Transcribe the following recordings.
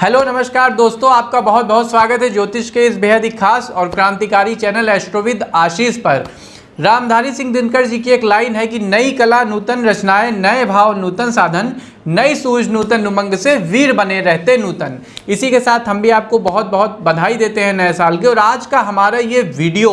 Hello, नमस्कार दोस्तों, आपका बहुत बहुत स्वागत है ज्योतिष के इस बेहद ही खास और क्रांतिकारी चैनल एस्ट्रोविद आशीष पर। रामधारी सिंह दिनकर जी की एक लाइन है कि नई कला, नूतन रचनाएँ, नए भाव, नूतन साधन, नई सूझ, नूतन उमंग से वीर बने रहते नूतन। इसी के साथ हम भी आपको बहुत बहुत बधाई देते हैं नए साल के और आज का हमारा ये वीडियो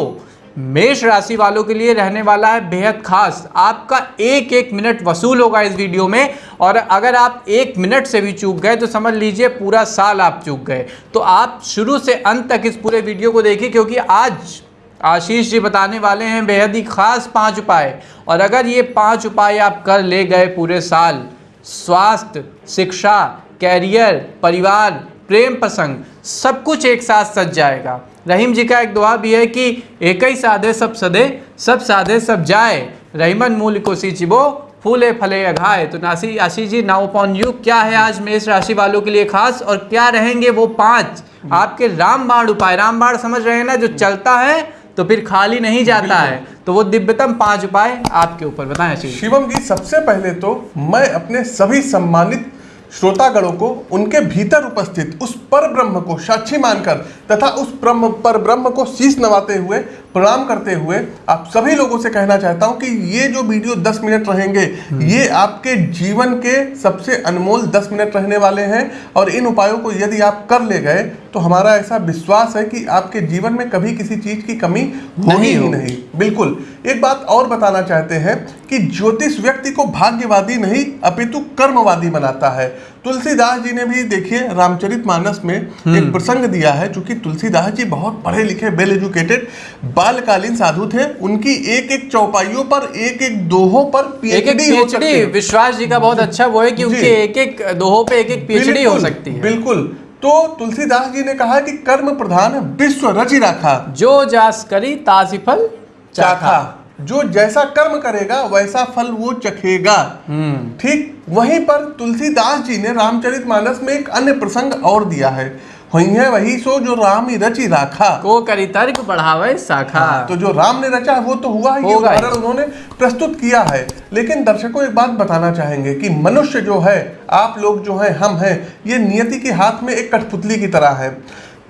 मेष राशि वालों के लिए रहने वाला है बेहद खास। आपका एक एक मिनट वसूल होगा इस वीडियो में और अगर आप एक मिनट से भी चूक गए तो समझ लीजिए पूरा साल आप चूक गए। तो आप शुरू से अंत तक इस पूरे वीडियो को देखिए, क्योंकि आज आशीष जी बताने वाले हैं बेहद ही खास पाँच उपाय। और अगर ये पाँच उपाय आप कर ले गए पूरे साल, स्वास्थ्य, शिक्षा, कैरियर, परिवार, प्रेम प्रसंग, सब कुछ एक साथ सज जाएगा। रहीम जी का एक दुआ भी है कि एक ही साधे सब सदे सब साधे सब जाए। रहीमन मूल को सिचिबो फूले फले अघाए। तो नासी Ashish ji now upon you क्या है आज मेष राशि वालों के लिए खास और क्या रहेंगे वो पाँच? आपके रामबाण उपाय। रामबाण समझ रहे हैं ना जो चलता है तो फिर खाली नहीं जाता है। तो वो दिव्यतम पाँच उपाय आपके ऊपर। बताएँ शिवम जी सबसे पहले तो मैं अपने सभी सम्मानित श्रोतागणों को उनके भीतर उपस्थित उस पर ब्रह्म को साक्षी मानकर तथा उस ब्रह्म पर ब्रह्म को शीश नवाते हुए प्रणाम करते हुए आप सभी लोगों से कहना चाहता हूँ कि ये जो वीडियो 10 मिनट रहेंगे ये आपके जीवन के सबसे अनमोल 10 मिनट रहने वाले हैं और इन उपायों को यदि आप कर ले गए तो हमारा ऐसा विश्वास है कि आपके जीवन में कभी किसी चीज़ की कमी होगी ही नहीं। बिल्कुल। एक बात और बताना चाहते हैं कि ज्योतिष व्यक्ति को भाग्यवादी नहीं अपितु कर्मवादी बनाता है। तुलसीदास जी ने भी देखिए रामचरितमानस में एक प्रसंग दिया है चूँकि तुलसीदास जी बहुत पढ़े लिखे वेल एजुकेटेड बालकालीन साधु थे। उनकी एक एक चौपाइयों पर एक एक दोहों पर पीएचडी हो सकती है। विश्वास जी का बहुत अच्छा वो है कि। उनके एक एक दोहों पे एक एक पीएचडी हो सकती है। बिल्कुल। तो तुलसीदास जी ने कहा कि कर्म प्रधान विश्व रचि राखा। जो जास करी तासी फल चाखा। जो जैसा कर्म करेगा वैसा फल वो चखेगा। हम्म। ठीक वहीं पर तुलसीदास जी ने रामचरितमानस में एक अन्य प्रसंग और दिया है। हुई है वही सो जो राम ही रचि राखा। को करी तर्क बढ़ावे शाखा तो जो राम ने रचा वो तो हुआ ही ये ही। उदाहरण उन्होंने प्रस्तुत किया है। लेकिन दर्शकों एक बात बताना चाहेंगे कि मनुष्य जो है आप लोग जो है हम हैं ये नियति के हाथ में एक कठपुतली की तरह है।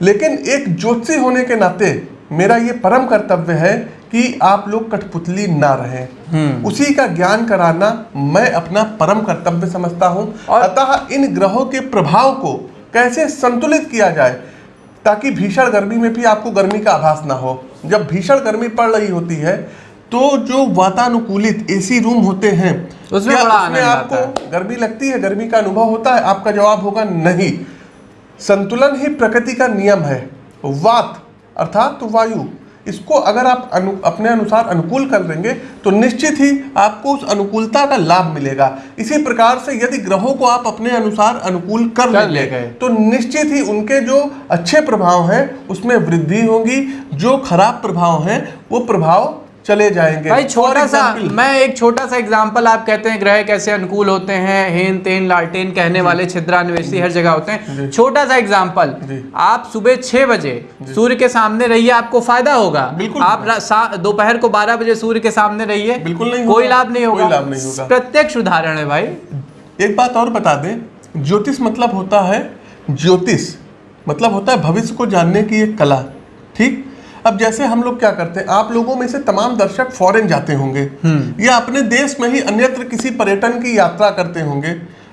लेकिन एक ज्योतिषी होने के नाते मेरा ये परम कर्तव्य है कि आप लोग कठपुतली ना रहें। उसी का ज्ञान कराना मैं अपना परम कर्तव्य समझता हूँ। अतः इन ग्रहों के प्रभाव को कैसे संतुलित किया जाए ताकि भीषण गर्मी में भी आपको गर्मी का आभास ना हो। जब भीषण गर्मी पड़ रही होती है तो जो वातानुकूलित एसी रूम होते हैं उसमें बड़ा आता आपको गर्मी लगती है? गर्मी का अनुभव होता है? आपका जवाब होगा नहीं। संतुलन ही प्रकृति का नियम है। वात अर्थात वायु। इसको अगर आप अनु, अपने अनुसार अनुकूल कर देंगे तो निश्चित ही आपको उस अनुकूलता का लाभ मिलेगा इसी प्रकार से यदि ग्रहों को आप अपने अनुसार अनुकूल कर, ले, लेंगे ले गए। तो निश्चित ही उनके जो अच्छे प्रभाव हैं उसमें वृद्धि होगी जो खराब प्रभाव हैं वो प्रभाव चले जाएँगे। भाई छोटा सा मैं एक छोटा सा एग्जांपल आप कहते हैं ग्रह कैसे अनुकूल होते हैं हेन तेन लालटेन कहने वाले छिद्रान्वेषी हर जगह होते हैं। छोटा सा एग्जांपल आप सुबह छह बजे सूर्य के सामने रहिए आपको फ़ायदा होगा। बिल्कुल। आप दोपहर को बारह बजे सूर्य के सामने रहिए बिल्कुल नहीं कोई लाभ नहीं होगा। लाभ नहीं होगा। प्रत्यक्ष उदाहरण है भाई। एक बात और बता दें ज्योतिष मतलब होता है ज्योतिष मतलब होता है भविष्य को जानने की एक कला ठीक? अब जैसे हम लोग क्या करते हैं आप लोगों में से तमाम दर्शक फॉरेन जाते होंगे या अपने देश में ही अन्यत्र किसी पर्यटन की यात्रा करते होंगे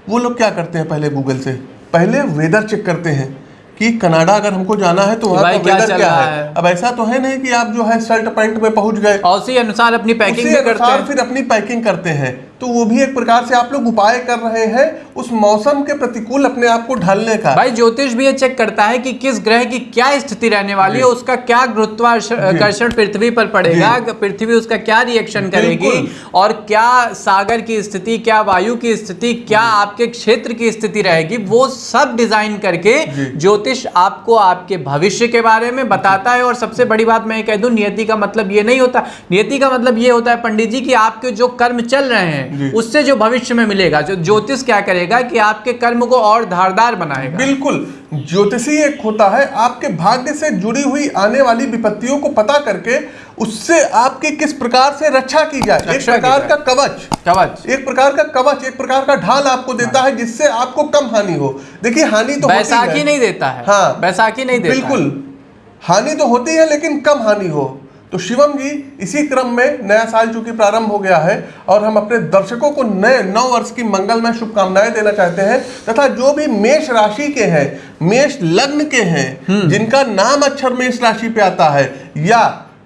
वो लोग क्या करते हैं पहले गूगल से? पहले वेदर चेक करते हैं कि कनाडा अगर हमको जाना है तो वहाँ का क्या वेदर चल क्या है? है? अब ऐसा तो है नहीं कि आप जो है शर्ट पैंट में पहुँच गए। और उसी अनुसार अपनी पैकिंग करते हैं। फिर अपनी पैकिंग करते हैं। तो वो भी एक प्रकार से आप लोग उपाय कर रहे हैं उस मौसम के प्रतिकूल अपने आप को ढालने का। भाई ज्योतिष भी ये चेक करता है कि किस ग्रह की क्या स्थिति रहने वाली है उसका क्या गुरुत्वाकर्षण पृथ्वी पर पड़ेगा पृथ्वी उसका क्या रिएक्शन करेगी और क्या सागर की स्थिति क्या वायु की स्थिति क्या आपके क्षेत्र की स्थिति रहेगी वो सब डिज़ाइन करके ज्योतिष आपको आपके भविष्य के बारे में बताता है। और सबसे बड़ी बात मैं ये कह दूँ नियति का मतलब ये नहीं होता। नियति का मतलब ये होता है पंडित जी कि आपके जो कर्म चल रहे हैं हैं उससे जो भविष्य में मिलेगा जो ज्योतिष क्या करेगा कि आपके कर्म को और धारदार बनाएगा। बिल्कुल ज्योतिषी एक होता है आपके भाग्य से जुड़ी हुई आने वाली विपत्तियों को पता करके उससे आपकी किस प्रकार से रक्षा की जाए। एक रक्षा प्रकार का कवच। कवच। एक प्रकार का कवच एक प्रकार का ढाल आपको देता है। जिससे आपको कम हानि हो। देखिए हानि तो बैसाखी नहीं देता है। हाँ बैसाखी नहीं देता बिल्कुल। हानि तो होती है लेकिन कम हानि हो। तो शिवम जी इसी क्रम में नया साल चूँकि प्रारंभ हो गया है और हम अपने दर्शकों को नए नौ वर्ष की मंगलमय शुभकामनाएँ देना चाहते हैं तथा जो भी मेष राशि के हैं मेष लग्न के हैं जिनका नाम अक्षर मेष राशि पे आता है या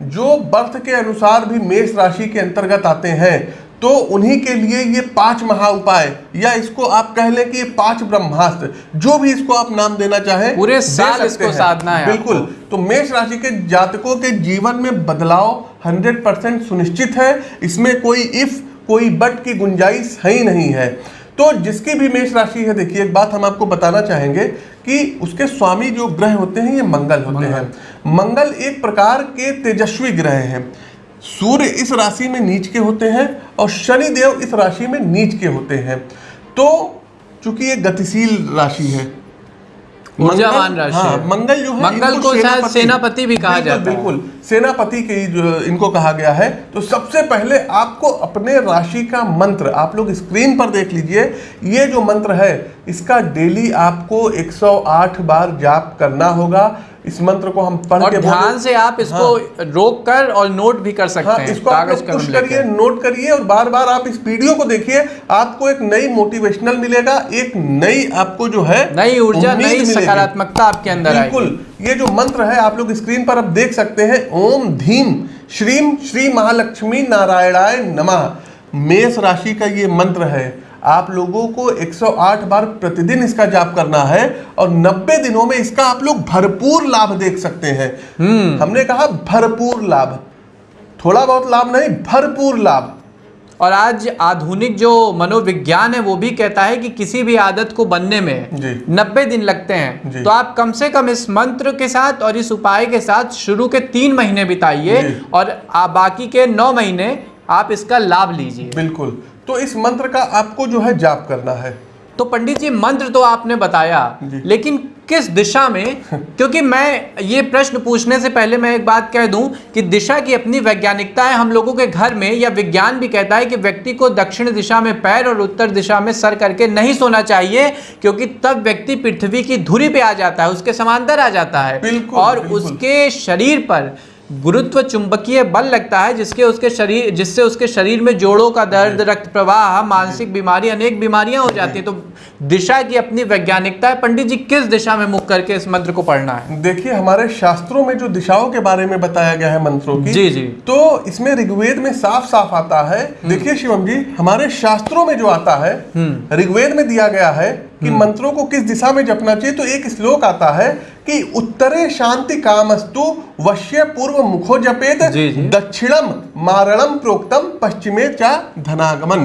जो बर्थ के अनुसार भी मेष राशि के अंतर्गत आते हैं तो उन्हीं के लिए ये पाँच महा उपाय या इसको आप कह लें कि ये पाँच ब्रह्मास्त्र जो भी इसको आप नाम देना चाहें पूरे साल इसको साधना है बिल्कुल। तो मेष राशि के जातकों के जीवन में बदलाव 100 परसेंट सुनिश्चित है। इसमें कोई इफ़ कोई बट की गुंजाइश है ही नहीं है। तो जिसकी भी मेष राशि है देखिए एक बात हम आपको बताना चाहेंगे कि उसके स्वामी जो ग्रह होते हैं ये मंगल होते हैं। मंगल एक प्रकार के तेजस्वी ग्रह हैं। सूर्य इस राशि में नीच के होते हैं और शनि देव इस राशि में नीच के होते हैं तो चूँकि ये गतिशील राशि है ऊर्जावान राशि हाँ। मंगल जो है मंगल को शायद सेनापति भी कहा जाता है। बिल्कुल सेनापति के जो इनको कहा गया है तो सबसे पहले आपको अपने राशि का मंत्र आप लोग स्क्रीन पर देख लीजिए ये जो मंत्र है इसका डेली आपको 108 बार जाप करना होगा इस मंत्र को हम पढ़ और के ध्यान से आप इसको हाँ, रोक कर और नोट भी कर सकते हाँ हैं इसको आप कागज़ कलम करिए नोट करिए और बार बार आप इस वीडियो को देखिए आपको एक नई मोटिवेशनल मिलेगा एक नई आपको जो है नई ऊर्जा नई सकारात्मकता आपके अंदर बिल्कुल ये जो मंत्र है आप लोग स्क्रीन पर अब देख सकते हैं ओम धीम श्रीम श्री महालक्ष्मी नारायणाय नमः। मेष राशि का ये मंत्र है आप लोगों को 108 बार प्रतिदिन इसका जाप करना है और 90 दिनों में इसका आप लोग भरपूर लाभ देख सकते हैं। हमने कहा भरपूर लाभ। थोड़ा बहुत लाभ नहीं भरपूर लाभ। और आज आधुनिक जो मनोविज्ञान है वो भी कहता है कि किसी भी आदत को बनने में नब्बे दिन लगते हैं। तो आप कम से कम इस मंत्र के साथ और इस उपाय के साथ शुरू के तीन महीने बिताइए और बाकी के नौ महीने आप इसका लाभ लीजिए। बिल्कुल। तो इस मंत्र का आपको जो है जाप करना है। तो पंडित जी मंत्र तो आपने बताया लेकिन किस दिशा में? क्योंकि मैं ये प्रश्न पूछने से पहले मैं एक बात कह दूँ कि दिशा की अपनी वैज्ञानिकता है हम लोगों के घर में या विज्ञान भी कहता है कि व्यक्ति को दक्षिण दिशा में पैर और उत्तर दिशा में सर करके नहीं सोना चाहिए क्योंकि तब व्यक्ति पृथ्वी की धुरी पे आ जाता है उसके समांतर आ जाता है। बिल्कुल, और बिल्कुल। उसके शरीर पर गुरुत्व चुंबकीय बल लगता है जिसके उसके शरीर जिससे उसके शरीर में जोड़ों का दर्द रक्त प्रवाह मानसिक बीमारी अनेक बीमारियाँ हो जाती है। तो दिशा की अपनी वैज्ञानिकता है। पंडित जी किस दिशा में मुख करके इस मंत्र को पढ़ना है? देखिए हमारे शास्त्रों में जो दिशाओं के बारे में बताया गया है मंत्रों की जी, जी। तो इसमें ऋग्वेद में साफ़ साफ़ आता है। देखिए शिवम जी हमारे शास्त्रों में जो आता है ऋग्वेद में दिया गया है कि मंत्रों को किस दिशा में जपना चाहिए तो एक श्लोक आता है कि उत्तरे शांति कामस्तु वश्य पूर्व मुखो जपेत। दक्षिणम मारणम प्रोक्तम पश्चिमे चा धनागमन।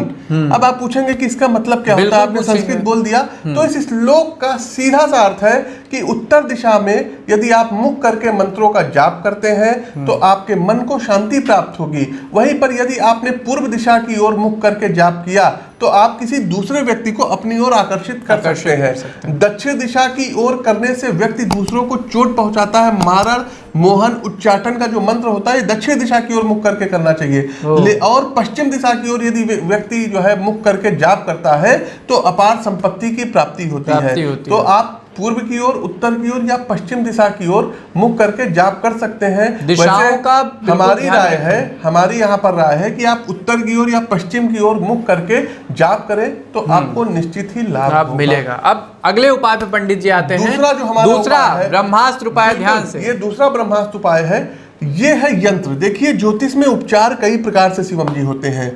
अब आप पूछेंगे कि इसका मतलब क्या होता है? आपने संस्कृत बोल दिया। तो इस श्लोक का सीधा सा अर्थ है कि उत्तर दिशा में यदि आप मुख करके मंत्रों का जाप करते हैं तो आपके मन को शांति प्राप्त होगी। वहीं पर यदि आपने पूर्व दिशा की ओर मुख करके जाप किया तो आप किसी दूसरे व्यक्ति को अपनी ओर आकर्षित कर आकर्षित सकते हैं। दक्षिण दिशा की ओर करने से व्यक्ति दूसरों को चोट पहुंचाता है। मारण मोहन उच्चाटन का जो मंत्र होता है दक्षिण दिशा की ओर मुख करके करना चाहिए। और पश्चिम दिशा की ओर यदि व्यक्ति जो है मुख करके जाप करता है तो अपार संपत्ति की प्राप्ति होती है। तो आप पूर्व की ओर उत्तर की ओर या पश्चिम दिशा की ओर मुख करके जाप कर सकते हैं। दिशाओं वैसे का हमारी राय। है हमारी यहाँ पर राय है कि आप उत्तर की ओर या पश्चिम की ओर मुख करके जाप करें तो आपको निश्चित ही लाभ लाभ मिलेगा। अब अगले उपाय पे पंडित जी आते हैं। दूसरा जो हमारा दूसरा ब्रह्मास्त्र उपाय ध्यान से। ये दूसरा ब्रह्मास्त्र उपाय है ये है यंत्र। देखिए ज्योतिष में उपचार कई प्रकार से शिवम जी होते हैं।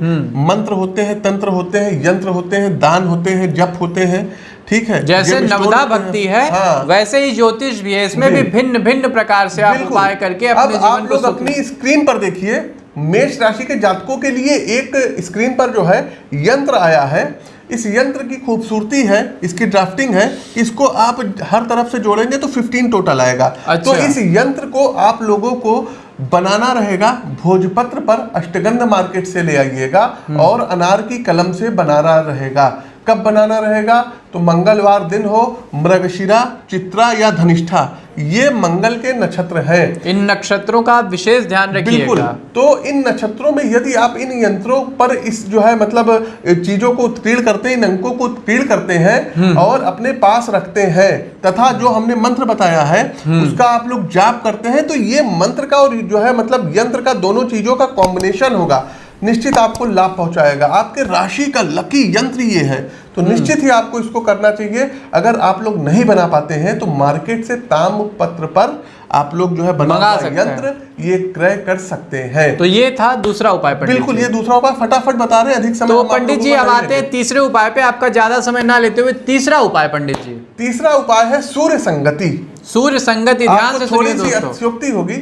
मंत्र होते हैं तंत्र होते हैं यंत्र होते हैं दान होते हैं जप होते हैं। ठीक है जैसे नवदा भक्ति है। हाँ वैसे ही ज्योतिष भी है इसमें भी भिन्न भिन्न प्रकार से आप उपाय करके अपने जीवन आप लोग अपनी स्क्रीन पर देखिए मेष राशि के जातकों के लिए एक स्क्रीन पर जो है यंत्र आया है। इस यंत्र की खूबसूरती है इसकी ड्राफ्टिंग है इसको आप हर तरफ़ से जोड़ेंगे तो 15 टोटल आएगा। अच्छा। तो इस यंत्र को आप लोगों को बनाना रहेगा भोजपत्र पर अष्टगंध मार्केट से ले आइएगा और अनार की कलम से बनाना रहेगा। कब बनाना रहेगा? तो मंगलवार दिन हो मृगशिरा चित्रा या धनिष्ठा। ये मंगल के नक्षत्र हैं। इन नक्षत्रों का विशेष ध्यान बिल्कुल। रखिएगा तो इन नक्षत्रों में यदि आप इन यंत्रों पर इस जो है मतलब चीज़ों को उत्कीर्ण करते हैं इन अंकों को उत्कीर्ण करते हैं और अपने पास रखते हैं तथा जो हमने मंत्र बताया है उसका आप लोग जाप करते हैं तो ये मंत्र का और जो है मतलब यंत्र का दोनों चीज़ों का कॉम्बिनेशन होगा। निश्चित आपको लाभ पहुंचाएगा। आपके राशि का लकी यंत्र ये है तो निश्चित ही आपको इसको करना चाहिए। अगर आप लोग नहीं बना पाते हैं तो मार्केट से ताम पत्र पर आप लोग जो है बना। यंत्र ये क्रय कर सकते हैं। तो ये था दूसरा उपाय पंडित बिल्कुल ये दूसरा उपाय फटाफट बता रहे हैं अधिक समय तो पंडित जी अब आते हैं तीसरे उपाय पे। आपका ज़्यादा समय ना लेते हुए तीसरा उपाय पंडित जी। तीसरा उपाय है सूर्य संगति। सूर्य संगति ध्यान से थोड़ी सी होगी।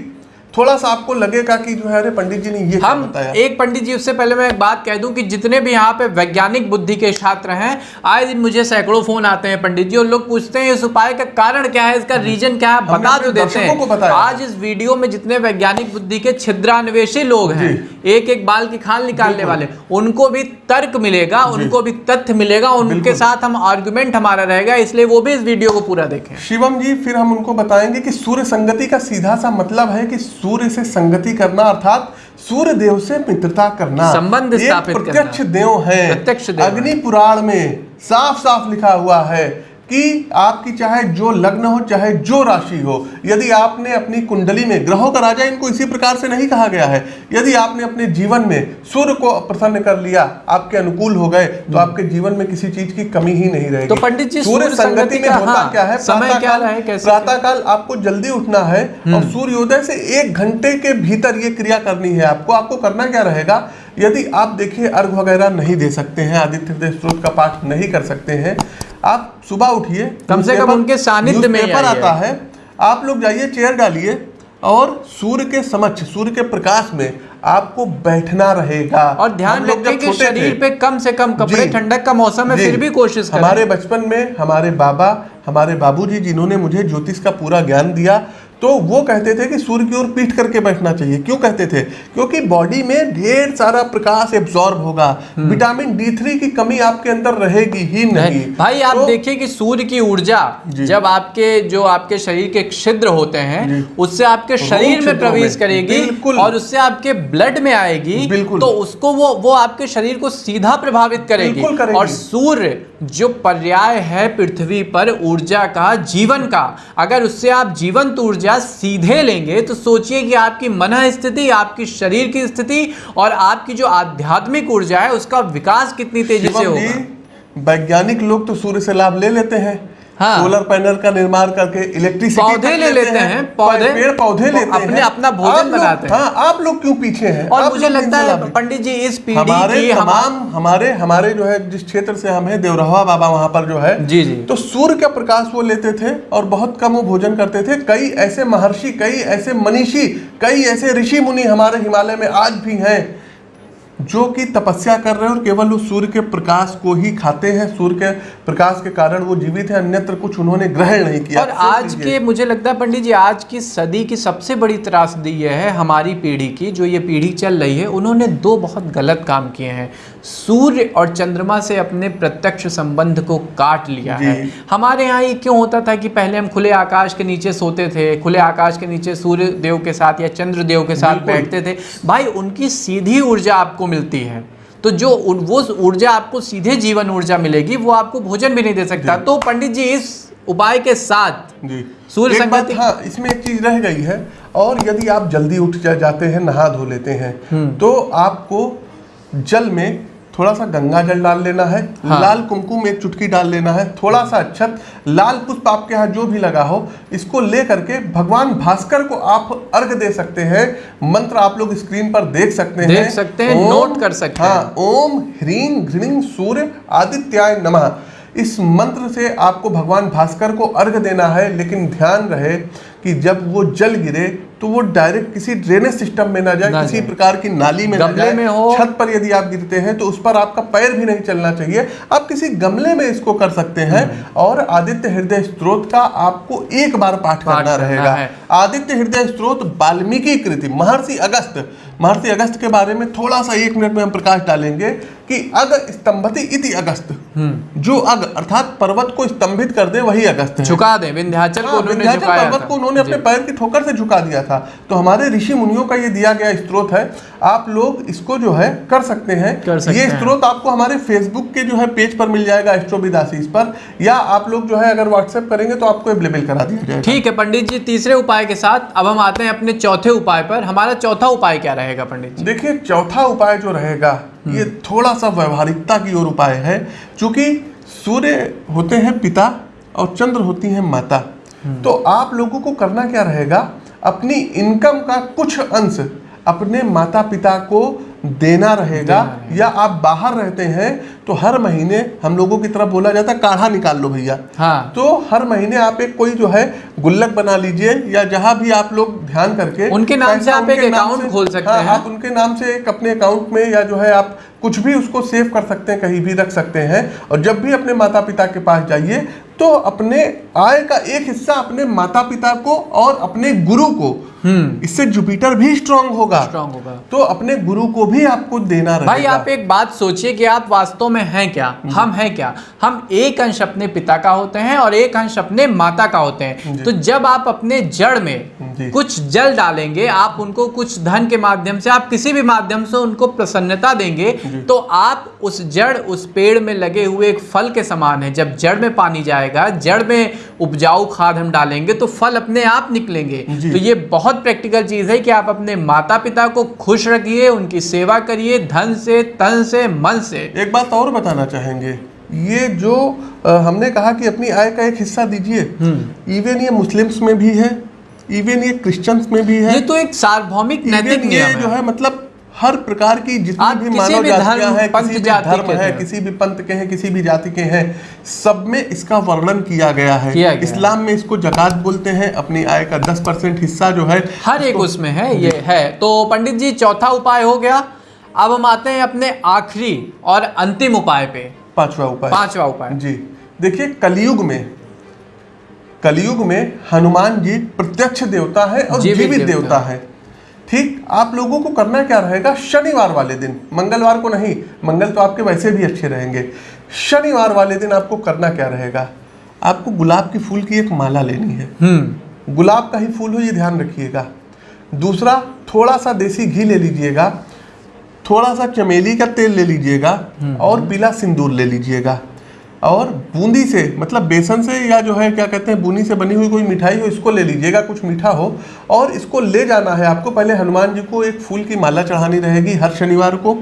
थोड़ा सा आपको लगेगा कि जो है अरे पंडित जी ने ये हम बताया? एक पंडित जी उससे पहले मैं एक बात कह दूँ कि जितने भी यहाँ पे वैज्ञानिक बुद्धि के छात्र हैं आए दिन मुझे सैकड़ों फ़ोन आते हैं पंडित जी और लोग पूछते हैं इस उपाय का कारण क्या है इसका रीजन क्या है बता अपने तो देते हैं। आज इस वीडियो में जितने वैज्ञानिक बुद्धि के छिद्रान्वेषी लोग हैं एक एक बाल की खाल निकालने वाले उनको भी तर्क मिलेगा उनको भी तथ्य मिलेगा उनके साथ हम आर्ग्यूमेंट हमारा रहेगा इसलिए वो भी इस वीडियो को पूरा देखें। शिवम जी फिर हम उनको बताएँगे कि सूर्य संगति का सीधा सा मतलब है कि सूर्य से संगति करना अर्थात सूर्य देव से मित्रता करना संबंध स्थापित करना। प्रत्यक्ष देव है प्रत्यक्ष देव है। अग्नि पुराण में साफ़ साफ़ लिखा हुआ है कि आपकी चाहे जो लग्न हो चाहे जो राशि हो यदि आपने अपनी कुंडली में ग्रहों का राजा इनको इसी प्रकार से नहीं कहा गया है। यदि आपने अपने जीवन में सूर्य को प्रसन्न कर लिया आपके अनुकूल हो गए तो आपके जीवन में किसी चीज़ की कमी ही नहीं रहेगी। तो पंडित जी, सूर्य संगति में होता हाँ, क्या है? समय प्रातः क्या काल- आपको जल्दी उठना है और सूर्योदय से एक घंटे के भीतर ये क्रिया करनी है आपको। आपको करना क्या रहेगा? यदि आप देखिए अर्घ वगैरह नहीं दे सकते हैं आदित्य हृदय स्त्रोत का पाठ नहीं कर सकते हैं आप सुबह उठिए कम से कम उनके सानिध्य में पेपर आता है आप लोग जाइए चेयर डालिए और सूर्य के समक्ष सूर्य के प्रकाश में आपको बैठना रहेगा। और ध्यान रखें कि शरीर पे कम से कम कपड़े ठंडक का मौसम है फिर भी कोशिश करें। हमारे बचपन में हमारे बाबा हमारे बाबूजी जिन्होंने मुझे ज्योतिष का पूरा ज्ञान दिया तो वो कहते थे कि सूर्य की ओर पीठ करके बैठना चाहिए। क्यों कहते थे? क्योंकि बॉडी में ढेर सारा प्रकाश एब्जॉर्ब होगा। विटामिन डी थ्री की कमी आपके अंदर रहेगी ही नहीं भाई आप तो- देखिए कि सूर्य की ऊर्जा जब आपके जो आपके शरीर के छिद्र होते हैं उससे आपके शरीर में प्रवेश करेगी और उससे आपके ब्लड में आएगी बिल्कुल। तो उसको वो वो आपके शरीर को सीधा प्रभावित करेगी। करेगी। और सूर्य जो पर्याय है पृथ्वी पर ऊर्जा का जीवन का अगर उससे आप जीवंत ऊर्जा सीधे लेंगे तो सोचिए कि आपकी मन स्थिति आपकी शरीर की स्थिति और आपकी जो आध्यात्मिक ऊर्जा है उसका विकास कितनी तेज़ी से होगा। वैज्ञानिक लोग तो सूर्य से लाभ ले लेते हैं। हाँ। सोलर पैनल का निर्माण करके इलेक्ट्रिसिटी पौधे ले लेते हैं, पौधे। पेड़ पौधे लेते हैं अपने अपना भोजन बनाते हैं। हाँ आप लोग क्यों पीछे हैं और मुझे लगता है पंडित जी इस पीढ़ी हमारे की हम तमाम हमारे हमारे जो है जिस क्षेत्र से हम हैं देवरहवा बाबा वहाँ पर जो है जी, जी। तो सूर्य का प्रकाश वो लेते थे और बहुत कम वो भोजन करते थे कई ऐसे महर्षि कई ऐसे मनीषी कई ऐसे ऋषि मुनि हमारे हिमालय में आज भी हैं जो कि तपस्या कर रहे हैं और केवल वो सूर्य के प्रकाश को ही खाते हैं सूर्य के प्रकाश के कारण वो जीवित है अन्यत्र कुछ उन्होंने ग्रहण नहीं किया। और आज के मुझे लगता है पंडित जी आज की सदी की सबसे बड़ी त्रासदी यह है हमारी पीढ़ी की जो ये पीढ़ी चल रही है उन्होंने दो बहुत गलत काम किए हैं। सूर्य और चंद्रमा से अपने प्रत्यक्ष संबंध को काट लिया है। हमारे यहाँ ये क्यों होता था कि पहले हम खुले आकाश के नीचे सोते थे खुले आकाश के नीचे सूर्य देव के साथ या चंद्र देव के साथ बैठते थे। भाई उनकी सीधी ऊर्जा आपको मिलती है। तो जो वो ऊर्जा आपको सीधे जीवन ऊर्जा मिलेगी वो आपको भोजन भी नहीं दे सकता। तो पंडित जी इस उपाय के साथ जी। सूर्य संगत संगति- हाँ इसमें एक चीज़ रह गई है और यदि आप जल्दी उठ जा, जाते हैं नहा धो लेते हैं हम्म। तो आपको जल में थोड़ा सा गंगा जल डाल लेना है हाँ। लाल कुमकुम एक चुटकी डाल लेना है थोड़ा सा अक्षत लाल पुष्प आपके यहाँ जो भी लगा हो इसको ले करके भगवान भास्कर को आप अर्घ दे सकते हैं मंत्र आप लोग स्क्रीन पर देख सकते हैं देख सकते हैं, नोट कर सकते हैं। हाँ ओम ह्रीम घृणीं सूर्य आदित्याय नमः इस मंत्र से आपको भगवान भास्कर को अर्घ देना है लेकिन ध्यान रहे कि जब वो जल गिरे तो वो डायरेक्ट किसी ड्रेनेज सिस्टम में ना जाए ना किसी। प्रकार की नाली में ना गमले जाए। में हो। छत पर यदि आप गिरते हैं तो उस पर आपका पैर भी नहीं चलना चाहिए। आप किसी गमले में इसको कर सकते हैं। हम्म। और आदित्य हृदय स्त्रोत का आपको एक बार पाठ करना रहेगा। आदित्य हृदय स्त्रोत वाल्मीकि कृति महर्षि अगस्त। महर्षि अगस्त के बारे में थोड़ा सा एक मिनट में हम प्रकाश डालेंगे। कि अग स्तंभति इति अगस्त। हम्म। जो अग अर्थात पर्वत को स्तंभित कर दे वही अगस्त है। झुका दे विंध्याचल को हाँ, उन्होंने विंध्याचल झुकाया पर्वत को उन्होंने अपने पैर की ठोकर से झुका दिया था। तो हमारे ऋषि मुनियों का ये दिया गया स्त्रोत है। आप लोग इसको जो है कर सकते हैं। कर सकते ये। स्त्रोत आपको हमारे फेसबुक के जो है पेज पर मिल जाएगा आशीष पर। या आप लोग जो है अगर व्हाट्सएप करेंगे तो आपको अवेलेबल करा दिया जाएगा। ठीक है पंडित जी तीसरे उपाय के साथ अब हम आते हैं अपने चौथे उपाय पर। हमारा चौथा उपाय क्या रहेगा पंडित जी? देखिए चौथा उपाय जो रहेगा ये थोड़ा सा व्यवहारिकता की ओर उपाय है क्योंकि सूर्य होते हैं पिता और चंद्र होती हैं माता। तो आप लोगों को करना क्या रहेगा? अपनी इनकम का कुछ अंश अपने माता पिता को देना रहेगा या आप बाहर रहते हैं तो हर महीने हम लोगों की तरफ़ बोला जाता है काढ़ा निकाल लो भैया। हाँ। तो हर महीने आप एक कोई जो है गुल्लक बना लीजिए या जहाँ भी आप लोग ध्यान करके उनके नाम से आप एक से- खोल सकते हाँ, हैं। आप उनके नाम से एक अपने अकाउंट में या जो है आप कुछ भी उसको सेव कर सकते हैं कहीं भी रख सकते हैं। और जब भी अपने माता पिता के पास जाइए तो अपने आय का एक हिस्सा अपने माता पिता को और अपने गुरु को इससे जुपिटर भी स्ट्रांग होगा। स्ट्रांग होगा। तो अपने गुरु को भी आपको देना रहेगा। भाई आप एक बात सोचिए कि आप वास्तव में हैं क्या? हम हैं क्या? हम एक अंश अपने पिता का होते हैं और एक अंश अपने माता का होते हैं। तो जब आप अपने जड़ में कुछ जल डालेंगे आप उनको कुछ धन के माध्यम से आप किसी भी माध्यम से उनको प्रसन्नता देंगे तो आप उस जड़ उस पेड़ में लगे हुए एक फल के समान है। जब जड़ में पानी जाएगा जड़ में उपजाऊ खाद हम डालेंगे तो फल अपने आप निकलेंगे। तो ये बहुत प्रैक्टिकल चीज़ है कि आप अपने माता पिता को खुश रखिए उनकी सेवा करिए धन से तन से मन से। एक बात और बताना चाहेंगे। ये जो हमने कहा कि अपनी आय का एक हिस्सा दीजिए इवन ये मुस्लिम्स में भी है इवन ये क्रिश्चियंस में भी है। ये तो एक सार्वभौमिक नैतिक नियम जो है है मतलब हर प्रकार की जितनी भी मानव जातियाँ हैं किसी भी धर्म है किसी भी पंथ के हैं किसी भी जाति के हैं सब में इसका वर्णन किया गया है। किया गया। इस्लाम में इसको जकात बोलते हैं अपनी आय का 10 परसेंट हिस्सा जो है हर एक उसमें है ये है। तो पंडित जी चौथा उपाय हो गया। अब हम आते हैं अपने आखिरी और अंतिम उपाय पे। पांचवा उपाय। पांचवा उपाय। जी। देखिए कलयुग में कलयुग में हनुमान जी प्रत्यक्ष देवता है और जीवित देवता है। ठीक? आप लोगों को करना क्या रहेगा? शनिवार वाले दिन। मंगलवार को नहीं मंगल तो आपके वैसे भी अच्छे रहेंगे। शनिवार वाले दिन आपको करना क्या रहेगा? आपको गुलाब की फूल की एक माला लेनी है। हम्म। गुलाब का ही फूल हो ये ध्यान रखिएगा। दूसरा थोड़ा सा देसी घी ले लीजिएगा। थोड़ा सा चमेली का तेल ले लीजिएगा। और पीला सिंदूर ले लीजिएगा। और बूंदी से मतलब बेसन से या जो है क्या कहते हैं बूंदी से बनी हुई कोई मिठाई हो इसको ले लीजिएगा कुछ मीठा हो और इसको ले जाना है आपको। पहले हनुमान जी को एक फूल की माला चढ़ानी रहेगी हर शनिवार को।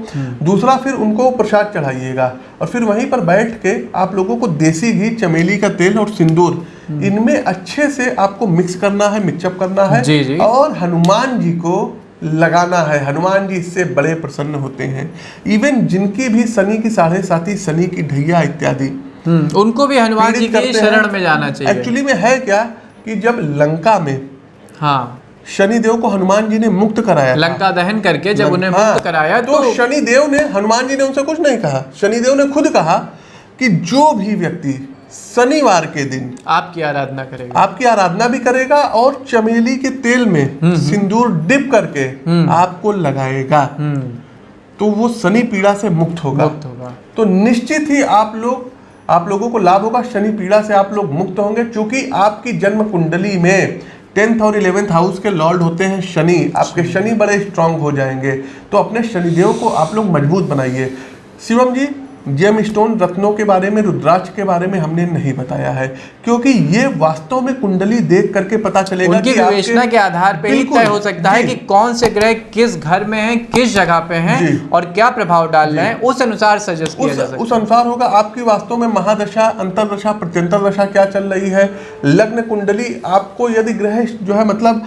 दूसरा फिर उनको प्रसाद चढ़ाइएगा। और फिर वहीं पर बैठ के आप लोगों को देसी घी चमेली का तेल और सिंदूर इनमें अच्छे से आपको मिक्स करना है मिक्सअप करना है। जी, जी। और हनुमान जी को लगाना है। हनुमान जी इससे बड़े प्रसन्न होते हैं। इवन जिनकी भी शनि की साढ़े साथी शनि की ढैया इत्यादि। हम्म उनको भी हनुमान जी की शरण में जाना चाहिए। एक्चुअली में है क्या कि जब लंका में हाँ। शनिदेव को हनुमान जी ने मुक्त कराया लंका दहन करके जब उन्हें हाँ, मुक्त कराया तो तो शनिदेव ने हनुमान जी ने उनसे कुछ नहीं कहा। शनिदेव ने खुद कहा कि जो भी व्यक्ति शनिवार के दिन। आपकी आराधना करेगा। आपकी आराधना भी करेगा और चमेली के तेल में सिंदूर डिप करके आपको लगाएगा। हम्म। तो वो शनि पीड़ा से मुक्त होगा। मुक्त होगा। तो निश्चित ही आप लोग आप लोगों को लाभ होगा शनि पीड़ा से आप लोग मुक्त होंगे क्योंकि आपकी जन्म कुंडली में टेंथ और इलेवेंथ हाउस के लॉर्ड होते हैं शनि। आपके शनि। बड़े स्ट्रांग हो जाएँगे। तो अपने शनिदेव को आप लोग मज़बूत बनाइए। शिवम जी जेम स्टोन रत्नों के बारे में रुद्राक्ष के बारे में हमने नहीं बताया है क्योंकि ये वास्तव में कुंडली देख करके पता चलेगा उनकी विवेचना के आधार पर ही तय हो सकता है कि कौन से ग्रह किस घर में हैं किस जगह पे हैं और क्या प्रभाव डाल रहे हैं उस अनुसार सजेस्ट किया जा सकता उस अनुसार होगा आपकी वास्तव में महादशा अंतरदशा प्रत्यंतर दशा क्या चल रही है लग्न कुंडली आपको यदि ग्रह जो है मतलब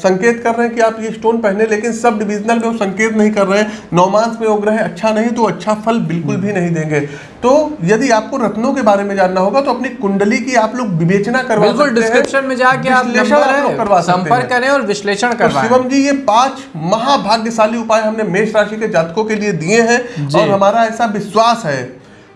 संकेत कर रहे हैं कि आप ये स्टोन पहने लेकिन सब डिविजनल में वो संकेत नहीं कर रहे हैं नौमांस में वो ग्रह अच्छा नहीं तो अच्छा फल बिल्कुल भी नहीं देंगे। तो यदि आपको रत्नों के बारे में जानना होगा तो अपनी कुंडली की आप लोग विवेचना करवा बिल्कुल सकते हैं। डिस्क्रिप्शन में जाके आप नंबर करवा संपर्क करें और विश्लेषण तो करवाएँ। शिवम जी ये पाँच महाभाग्यशाली उपाय हमने मेष राशि के जातकों के लिए दिए हैं और हमारा ऐसा विश्वास है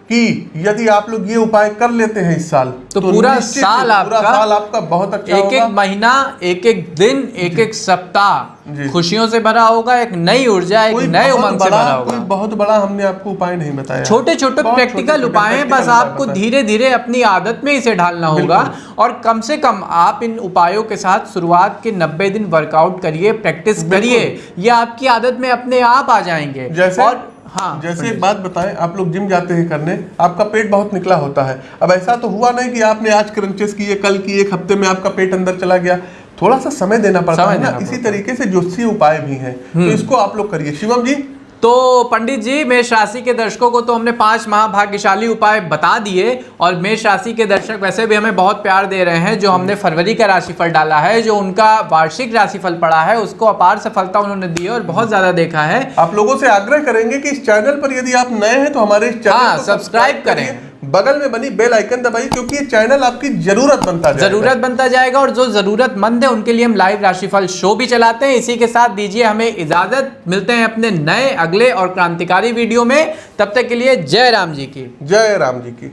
कि यदि आप लोग ये उपाय कर लेते हैं इस साल तो तो पूरा साल पूरा साल आपका बहुत अच्छा एक एक महीना एक एक दिन एक एक सप्ताह खुशियों से भरा होगा एक नई ऊर्जा एक नए उमंग से भरा कोई होगा बहुत बड़ा हमने आपको उपाय नहीं बताया। छोटे छोटे प्रैक्टिकल उपाय हैं बस आपको धीरे धीरे अपनी आदत में इसे ढालना होगा। और कम से कम आप इन उपायों के साथ शुरुआत के 90 दिन वर्कआउट करिए प्रैक्टिस करिए। ये आपकी आदत में अपने आप आ जाएँगे। और हाँ। जैसे एक बात बताएँ आप लोग जिम जाते हैं करने आपका पेट बहुत निकला होता है। अब ऐसा तो हुआ नहीं कि आपने आज क्रंचेस किए कल किए एक हफ़्ते में आपका पेट अंदर चला गया। थोड़ा सा समय देना पड़ता है ना इसी तरीके से ज्योतिषीय उपाय भी हैं तो इसको आप लोग करिए। शिवम जी तो पंडित जी मेष राशि के दर्शकों को तो हमने पाँच महाभाग्यशाली उपाय बता दिए और मेष राशि के दर्शक वैसे भी हमें बहुत प्यार दे रहे हैं जो हमने फरवरी का राशिफल डाला है जो उनका वार्षिक राशिफल पड़ा है उसको अपार सफलता उन्होंने दी है और बहुत ज़्यादा देखा है। आप लोगों से आग्रह करेंगे कि इस चैनल पर यदि आप नए हैं तो हमारे हाँ, सब्सक्राइब करें। बगल में बनी बेल आइकन दबाइए क्योंकि ये चैनल आपकी ज़रूरत बनता जाएगा। ज़रूरत बनता जाएगा और जो जरूरतमंद है उनके लिए हम लाइव राशिफल शो भी चलाते हैं। इसी के साथ दीजिए हमें इजाज़त। मिलते हैं अपने नए अगले और क्रांतिकारी वीडियो में। तब तक के लिए जय राम जी की। जय राम जी की।